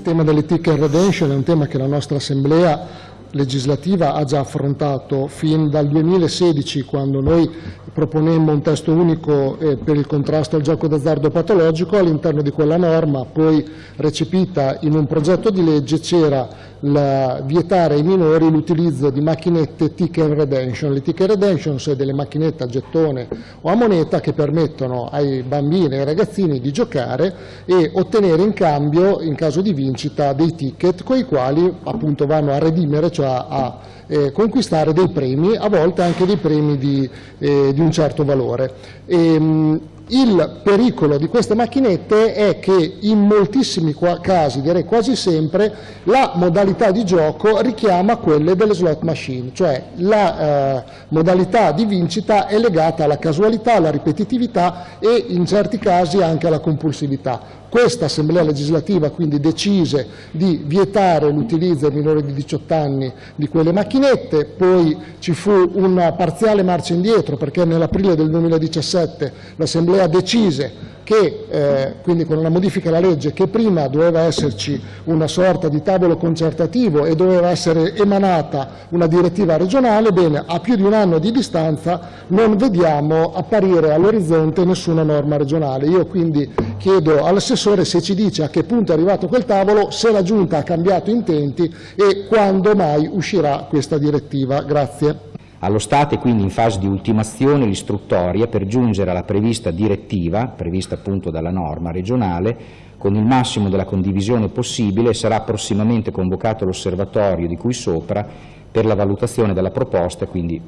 il tema delle ticket redemption è un tema che la nostra Assemblea legislativa ha già affrontato fin dal 2016 quando noi proponemmo un testo unico eh, per il contrasto al gioco d'azzardo patologico, all'interno di quella norma poi recepita in un progetto di legge c'era vietare ai minori l'utilizzo di macchinette ticket redemption. Le ticket redemption sono delle macchinette a gettone o a moneta che permettono ai bambini e ai ragazzini di giocare e ottenere in cambio, in caso di vincita, dei ticket con i quali appunto vanno a redimere, cioè a eh, conquistare dei premi, a volte anche dei premi di, eh, di un certo valore. E, ehm, il pericolo di queste macchinette è che in moltissimi casi, direi quasi sempre, la modalità di gioco richiama quelle delle slot machine, cioè la eh, modalità di vincita è legata alla casualità, alla ripetitività e in certi casi anche alla compulsività. Questa Assemblea legislativa quindi decise di vietare l'utilizzo ai minori di 18 anni di quelle macchinette, poi ci fu una parziale marcia indietro perché nell'aprile del 2017 l'Assemblea decise che, eh, quindi con una modifica alla legge, che prima doveva esserci una sorta di tavolo concertativo e doveva essere emanata una direttiva regionale, bene, a più di un anno di distanza non vediamo apparire all'orizzonte nessuna norma regionale. Io quindi chiedo all'assessore se ci dice a che punto è arrivato quel tavolo, se la Giunta ha cambiato intenti e quando mai uscirà questa direttiva. Grazie. Allo Stato è quindi in fase di ultimazione l'istruttoria per giungere alla prevista direttiva, prevista appunto dalla norma regionale, con il massimo della condivisione possibile sarà prossimamente convocato l'osservatorio di cui sopra per la valutazione della proposta, quindi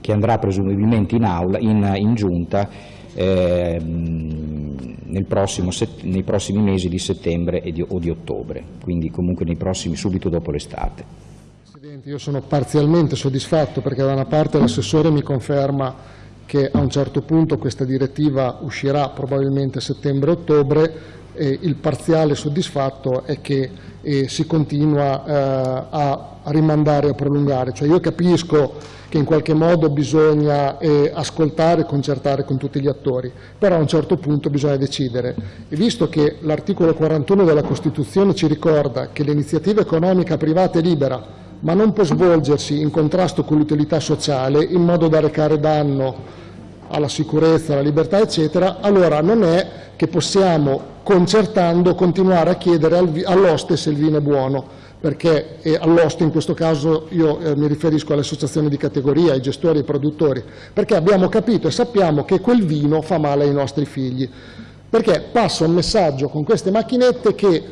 che andrà presumibilmente in, aula, in, in giunta eh, prossimo, nei prossimi mesi di settembre di, o di ottobre, quindi comunque prossimi, subito dopo l'estate. Presidente, io sono parzialmente soddisfatto perché da una parte l'assessore mi conferma che a un certo punto questa direttiva uscirà probabilmente a settembre-ottobre e il parziale soddisfatto è che eh, si continua eh, a rimandare a prolungare. Cioè io capisco che in qualche modo bisogna eh, ascoltare e concertare con tutti gli attori, però a un certo punto bisogna decidere. E visto che l'articolo 41 della Costituzione ci ricorda che l'iniziativa economica privata è libera, ma non può svolgersi in contrasto con l'utilità sociale in modo da recare danno alla sicurezza, alla libertà, eccetera, allora non è che possiamo, concertando, continuare a chiedere all'oste se il vino è buono, perché all'oste in questo caso io eh, mi riferisco alle associazioni di categoria, ai gestori ai produttori, perché abbiamo capito e sappiamo che quel vino fa male ai nostri figli. Perché passa un messaggio con queste macchinette che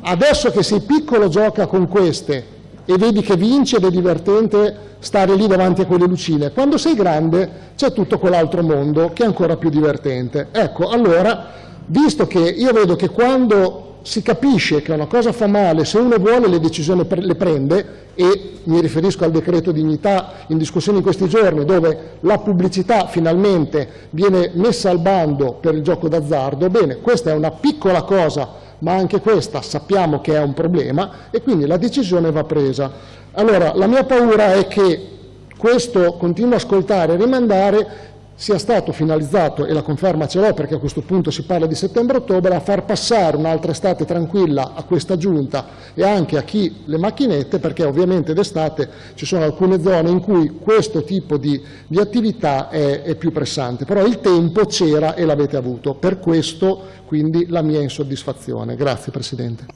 adesso che sei piccolo gioca con queste e vedi che vince ed è divertente stare lì davanti a quelle lucine. Quando sei grande c'è tutto quell'altro mondo che è ancora più divertente. Ecco, allora, visto che io vedo che quando si capisce che una cosa fa male, se uno vuole le decisioni le prende, e mi riferisco al decreto dignità in discussione in questi giorni, dove la pubblicità finalmente viene messa al bando per il gioco d'azzardo, bene, questa è una piccola cosa ma anche questa sappiamo che è un problema e quindi la decisione va presa. Allora, la mia paura è che questo continuo a ascoltare e rimandare sia stato finalizzato, e la conferma ce l'ho perché a questo punto si parla di settembre-ottobre, a far passare un'altra estate tranquilla a questa giunta e anche a chi le macchinette, perché ovviamente d'estate ci sono alcune zone in cui questo tipo di, di attività è, è più pressante, però il tempo c'era e l'avete avuto, per questo quindi la mia insoddisfazione. Grazie Presidente.